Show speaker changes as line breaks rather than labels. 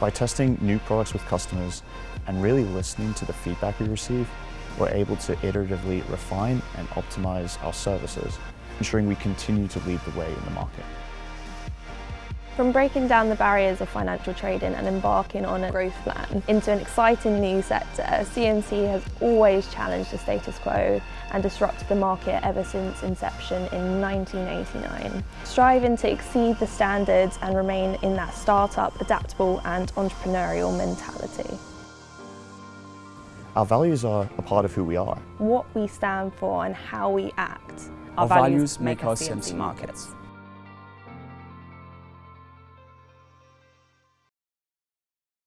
By testing new products with customers and really listening to the feedback we receive, we're able to iteratively refine and optimize our services, ensuring we continue to lead the way in the market.
From breaking down the barriers of financial trading and embarking on a growth plan into an exciting new sector, CMC has always challenged the status quo and disrupted the market ever since inception in 1989. Striving to exceed the standards and remain in that startup, adaptable and entrepreneurial mentality.
Our values are a part of who we are.
What we stand for and how we act.
Our, values make us CMC Markets.